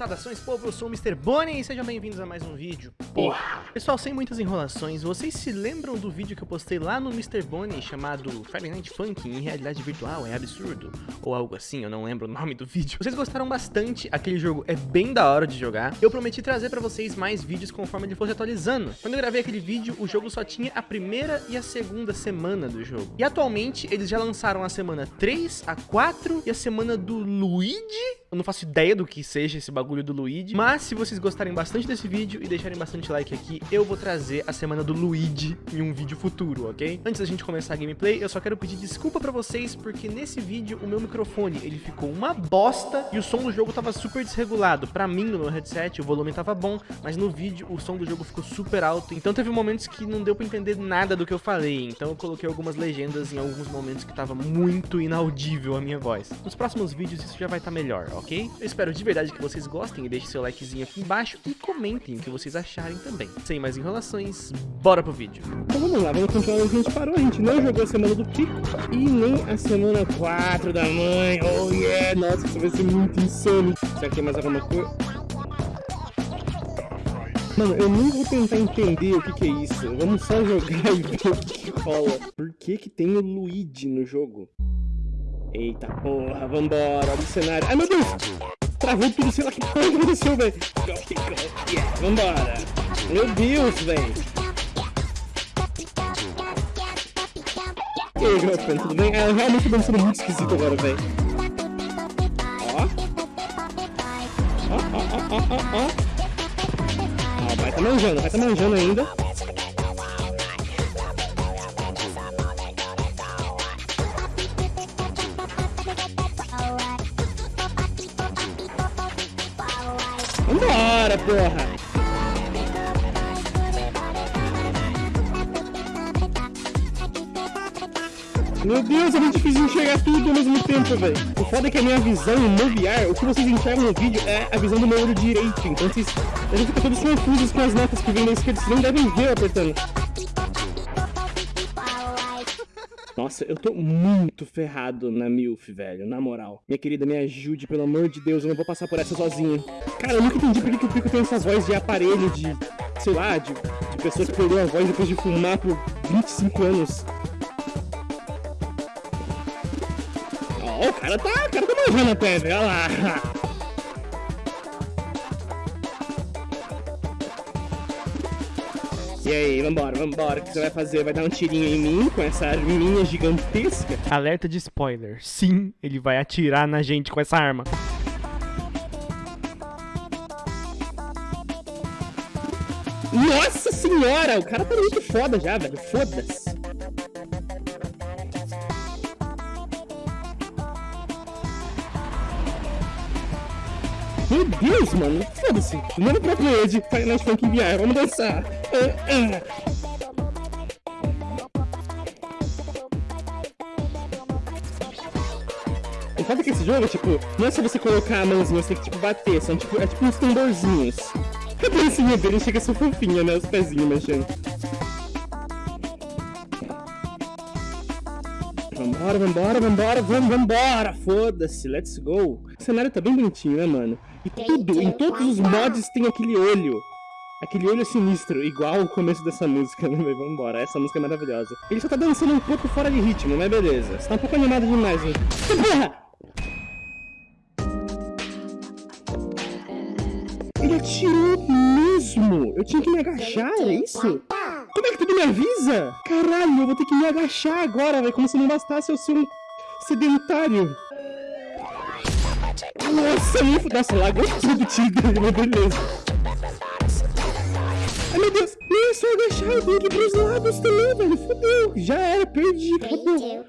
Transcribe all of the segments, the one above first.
Saudações, povo, eu sou o Mr. Bonnie e sejam bem-vindos a mais um vídeo. Porra! Pessoal, sem muitas enrolações, vocês se lembram do vídeo que eu postei lá no Mr. Bonnie chamado Friday Night Funk em realidade virtual? É absurdo? Ou algo assim, eu não lembro o nome do vídeo. Vocês gostaram bastante, aquele jogo é bem da hora de jogar. Eu prometi trazer pra vocês mais vídeos conforme ele fosse atualizando. Quando eu gravei aquele vídeo, o jogo só tinha a primeira e a segunda semana do jogo. E atualmente, eles já lançaram a semana 3, a 4 e a semana do Luigi? Eu não faço ideia do que seja esse bagulho do Luigi. Mas se vocês gostarem bastante desse vídeo e deixarem bastante like aqui, eu vou trazer a semana do Luigi em um vídeo futuro, ok? Antes da gente começar a gameplay, eu só quero pedir desculpa pra vocês, porque nesse vídeo o meu microfone, ele ficou uma bosta e o som do jogo tava super desregulado. Pra mim, no meu headset, o volume tava bom, mas no vídeo o som do jogo ficou super alto, então teve momentos que não deu pra entender nada do que eu falei, então eu coloquei algumas legendas em alguns momentos que tava muito inaudível a minha voz. Nos próximos vídeos isso já vai estar tá melhor, ok? Eu espero de verdade que vocês gostem e deixem seu likezinho aqui embaixo e comentem o que vocês acharem também. Sem mais enrolações, bora pro vídeo. Então vamos lá, vamos continuar onde a gente parou. A gente não jogou a semana do Pico e nem a semana 4 da mãe. Oh yeah, nossa, isso vai ser muito insano. Será que tem mais alguma coisa? Mano, eu nem vou tentar entender o que, que é isso. Vamos só jogar e ver o que rola. Por que que tem o Luigi no jogo? Eita porra, vambora, olha o cenário. Ai meu Deus! Travou tudo, sei lá que porra aconteceu, velho. Yeah, vambora. Meu Deus, velho. E aí, Girlfriend, tudo bem? É, realmente tô sendo muito esquisito agora, velho. Ó. Ó, ó, ó, ó, ó, ó. Ó, vai tá manjando, vai tá manjando ainda. Vambora, porra! Meu Deus, é muito difícil enxergar tudo ao mesmo tempo, velho. O foda é que a minha visão no VR, o que vocês enxergam no vídeo é a visão do meu olho direito. Então vocês, a gente fica todos confusos com as notas que vêm da esquerda, vocês nem devem ver apertando. Nossa, eu tô muito ferrado na MILF, velho, na moral. Minha querida, me ajude, pelo amor de Deus, eu não vou passar por essa sozinho. Cara, eu nunca entendi por que, que o Pico tem essa voz de aparelho, de, sei lá, de, de pessoa que perdeu a voz depois de fumar por 25 anos. Ó, oh, o cara tá, o cara tá manjando até, velho, olha lá. E aí, vambora, vambora. O que você vai fazer? Vai dar um tirinho em mim com essa arminha gigantesca? Alerta de spoiler. Sim, ele vai atirar na gente com essa arma. Nossa senhora! O cara tá muito foda já, velho. Foda-se. Meu Deus, mano. Foda-se. Manda pra player de Final Funk VR. Vamos dançar. O foda é que esse jogo, tipo, não é só você colocar a mãozinha, você tem que, tipo, bater. São, tipo, é tipo uns tamborzinhos. A dancinha dele chega a ser fofinha, né? Os pezinhos mexendo. Vambora, vambora, vambora, vamos, vambora! Foda-se, let's go! O cenário tá bem bonitinho, né, mano? E tudo, em todos os mods tem aquele olho. Aquele olho sinistro, igual o começo dessa música, né? Vambora, essa música é maravilhosa. Ele só tá dançando um pouco fora de ritmo, mas beleza. Você tá um pouco animado demais, hein? Porra! Ele atirou mesmo! Eu tinha que me agachar, é isso? Como é que tu me avisa? Caralho, eu vou ter que me agachar agora, velho. Como se não bastasse eu ser um sedentário. Nossa, me... Nossa, largou tudo, tigre. Beleza. É só tenho que ir pros lados também, velho. Fodeu. Já era, perdi. Acabou.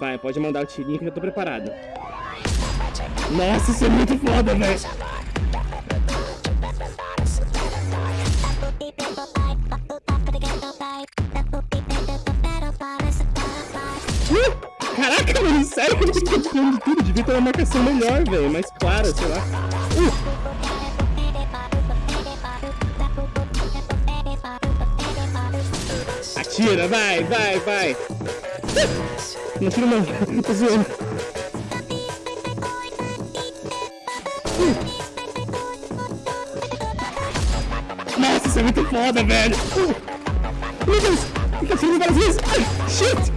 Vai, pode mandar o tirinho que eu tô preparado. Nossa, isso é muito foda, velho. Caraca, mano, sério que eu tô ficando tudo? Devia ter uma marcação melhor, velho. Mais clara, sei lá. Uh. Tira, vai, vai, vai. Não tira mais. Tô zoando. Nossa, isso é muito foda, velho. Meu Deus, fica tirando várias vezes. Shit.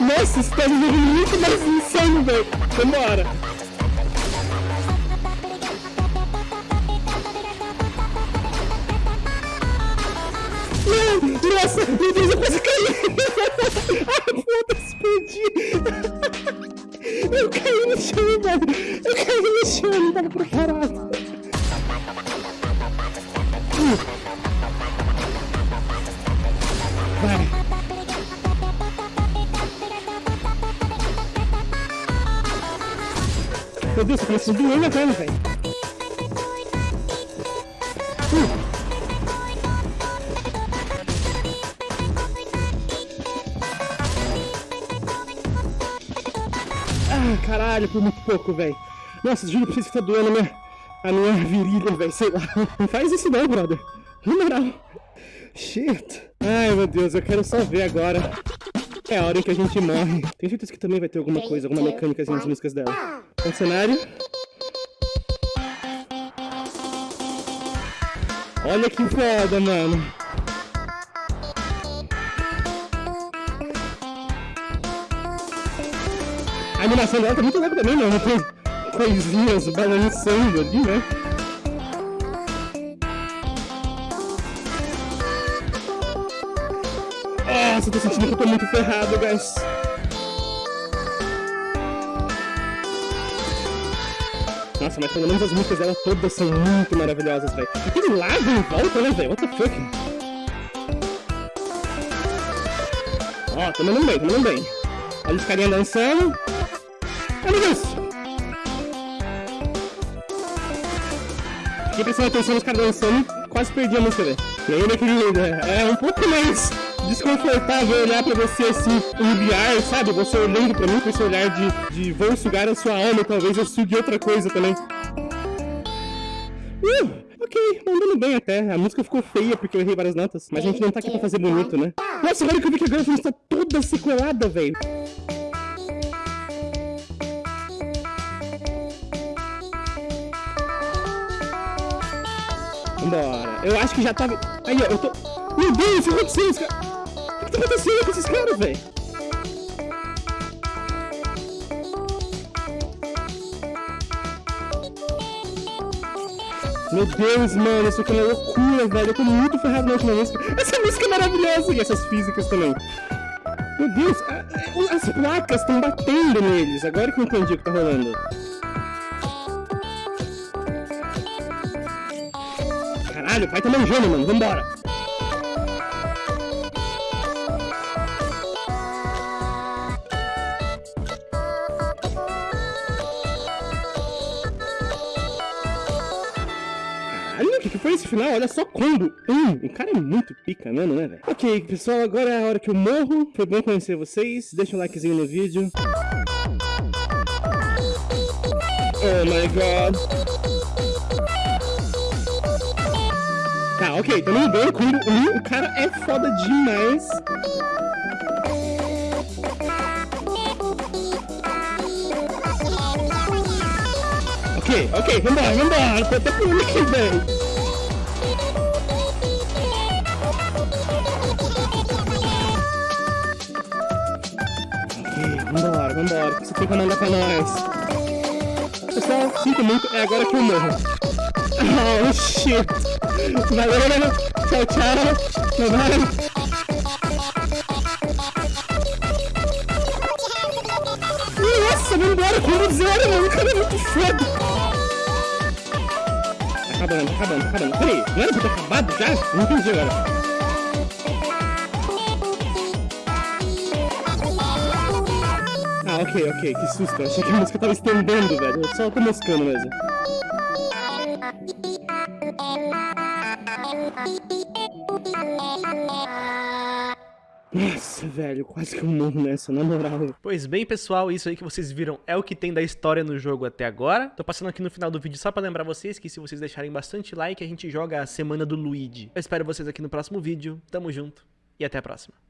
Nossa, isso tá jogando muito mais insano, velho. Vambora. Nossa, meu Deus, eu quase caí. Ai, foda-se, perdi. Eu caí no chão, velho. Eu caí no chão, não tava preparado. Vai. Meu Deus, eu a doer na perna, velho. Caralho, por muito pouco, velho. Nossa, juro pra vocês que tá doendo a minha, a minha virilha, velho. Sei lá. Não faz isso não, brother. Na moral. Shit. Ai, meu Deus, eu quero só ver agora. É a hora em que a gente morre. Tenho certeza que também vai ter alguma coisa, alguma mecânica nas músicas dela. Um cenário. Olha que foda, mano. A animação dela tá muito legal também, mano. Tem coisinhas balançando ali, né? Nossa, eu tô sentindo que eu tô muito ferrado, guys. Nossa, mas pelo menos as músicas dela todas são muito maravilhosas, velho. Aquele lago em volta, né, velho? What the fuck? Ó, oh, tô mandando bem, tô mandando bem. Olha os carinha dançando. Olha isso! Fiquei prestando atenção nos caras dançando, quase perdi a música, velho. E meu querido, é um pouco mais desconfortável olhar pra você assim, enviar, sabe? Você olhando pra mim com esse olhar de, de vou sugar a sua alma, talvez eu sugue outra coisa também. Uh, ok, andando bem até. A música ficou feia porque eu errei várias notas, mas a gente não tá aqui pra fazer bonito, né? Nossa, agora que eu vi que a Girlfriend está toda sequelada, velho. Eu acho que já tava... Aí, ó, eu tô... Meu Deus, o que aconteceu? O que tá acontecendo com esses caras, velho? Meu Deus, mano, isso aqui é loucura, velho. Eu tô muito ferrado na última música. Essa música é maravilhosa e essas físicas também. Meu Deus, as placas estão batendo neles. Agora que eu entendi o que tá rolando. Caralho, o pai tá manjando, mano. Vambora. Caralho, o que, foi esse final? Olha só combo. Hum, o cara é muito pica mesmo, né, velho? Ok, pessoal, agora é a hora que eu morro. Foi bom conhecer vocês. Deixa um likezinho no vídeo. Oh my god. Ok, tamo bem, combo 1, o cara é foda demais. Ok, ok, vambora, vambora, tô até pulando aqui, velho. Vambora, vambora, que você tem pra mandar pra nós? Pessoal, sinto muito, é agora que eu morro. Oh, shit. Valeu, tchau, tchau. Bye, bye. Nossa, vambora, como zero, mano. O cara é muito foda. Tá acabando, tá acabando, tá acabando. Peraí, não era pra ter acabado já? Não entendi agora. Ah, ok, ok, que susto. Achei que a música tava estendendo, velho. Eu só tô moscando mesmo. Nossa, velho, quase que eu morro nessa, na moral. Pois bem, pessoal, isso aí que vocês viram é o que tem da história no jogo até agora. Tô passando aqui no final do vídeo só pra lembrar vocês que se vocês deixarem bastante like, a gente joga a Semana do Luigi. Eu espero vocês aqui no próximo vídeo. Tamo junto e até a próxima.